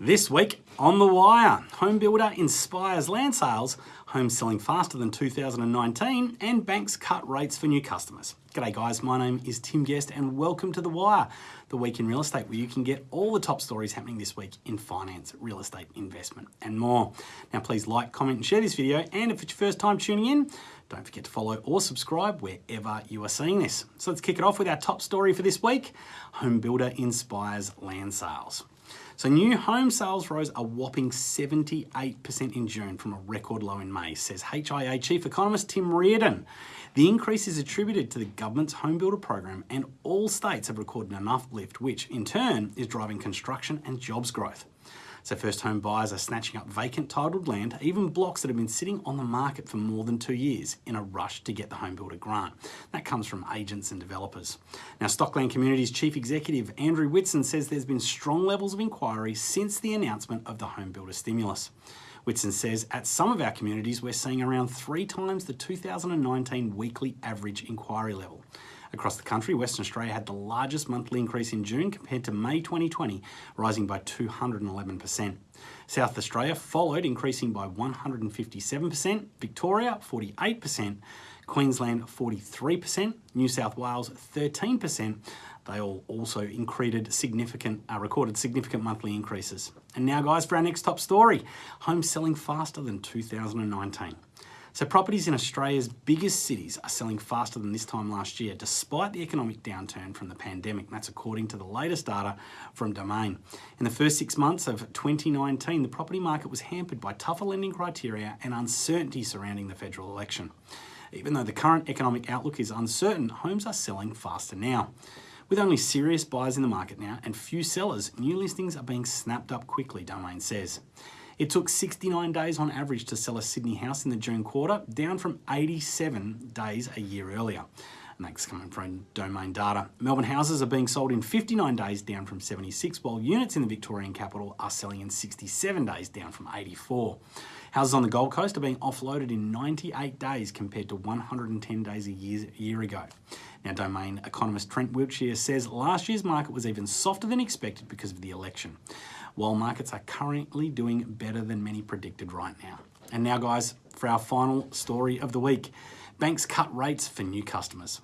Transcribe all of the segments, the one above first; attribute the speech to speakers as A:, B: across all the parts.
A: This week on The Wire, home builder inspires land sales, homes selling faster than 2019, and banks cut rates for new customers. G'day guys, my name is Tim Guest and welcome to The Wire, the week in real estate where you can get all the top stories happening this week in finance, real estate, investment and more. Now please like, comment and share this video and if it's your first time tuning in, don't forget to follow or subscribe wherever you are seeing this. So let's kick it off with our top story for this week. Home builder inspires land sales. So new home sales rose a whopping 78% in June from a record low in May, says HIA Chief Economist Tim Reardon. The increase is attributed to the government's home builder program and all states have recorded enough lift, which in turn is driving construction and jobs growth. So first home buyers are snatching up vacant titled land, even blocks that have been sitting on the market for more than two years in a rush to get the home builder grant. That comes from agents and developers. Now Stockland Communities Chief Executive Andrew Whitson says there's been strong levels of inquiry since the announcement of the home builder stimulus. Whitson says at some of our communities we're seeing around three times the 2019 weekly average inquiry level. Across the country, Western Australia had the largest monthly increase in June compared to May 2020, rising by 211%. South Australia followed, increasing by 157%, Victoria 48%, Queensland 43%, New South Wales 13%. They all also increased significant, uh, recorded significant monthly increases. And now guys, for our next top story, homes selling faster than 2019. So properties in Australia's biggest cities are selling faster than this time last year, despite the economic downturn from the pandemic. That's according to the latest data from Domain. In the first six months of 2019, the property market was hampered by tougher lending criteria and uncertainty surrounding the federal election. Even though the current economic outlook is uncertain, homes are selling faster now. With only serious buyers in the market now and few sellers, new listings are being snapped up quickly, Domain says. It took 69 days on average to sell a Sydney house in the June quarter, down from 87 days a year earlier. And that's coming from domain data. Melbourne houses are being sold in 59 days, down from 76, while units in the Victorian capital are selling in 67 days, down from 84. Houses on the Gold Coast are being offloaded in 98 days compared to 110 days a year, a year ago. Now, domain economist Trent Wiltshire says last year's market was even softer than expected because of the election while markets are currently doing better than many predicted right now. And now guys, for our final story of the week, banks cut rates for new customers.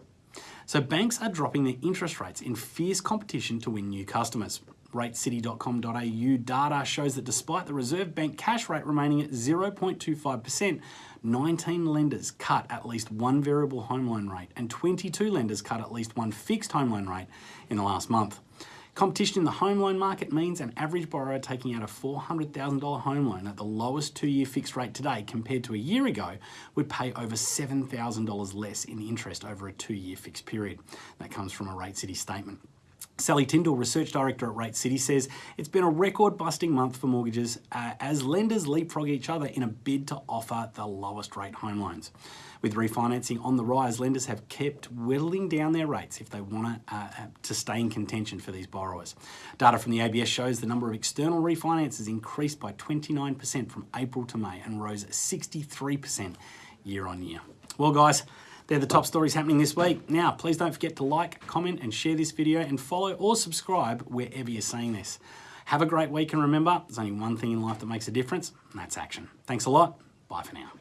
A: So banks are dropping their interest rates in fierce competition to win new customers. RateCity.com.au data shows that despite the Reserve Bank cash rate remaining at 0.25%, 19 lenders cut at least one variable home loan rate and 22 lenders cut at least one fixed home loan rate in the last month. Competition in the home loan market means an average borrower taking out a $400,000 home loan at the lowest two-year fixed rate today compared to a year ago would pay over $7,000 less in interest over a two-year fixed period. That comes from a Rate City statement. Sally Tindall, Research Director at Rate City, says it's been a record busting month for mortgages uh, as lenders leapfrog each other in a bid to offer the lowest rate home loans. With refinancing on the rise, lenders have kept whittling down their rates if they want to, uh, uh, to stay in contention for these borrowers. Data from the ABS shows the number of external refinances increased by 29% from April to May and rose 63% year on year. Well, guys, they're the top stories happening this week. Now, please don't forget to like, comment, and share this video and follow or subscribe wherever you're seeing this. Have a great week and remember, there's only one thing in life that makes a difference, and that's action. Thanks a lot. Bye for now.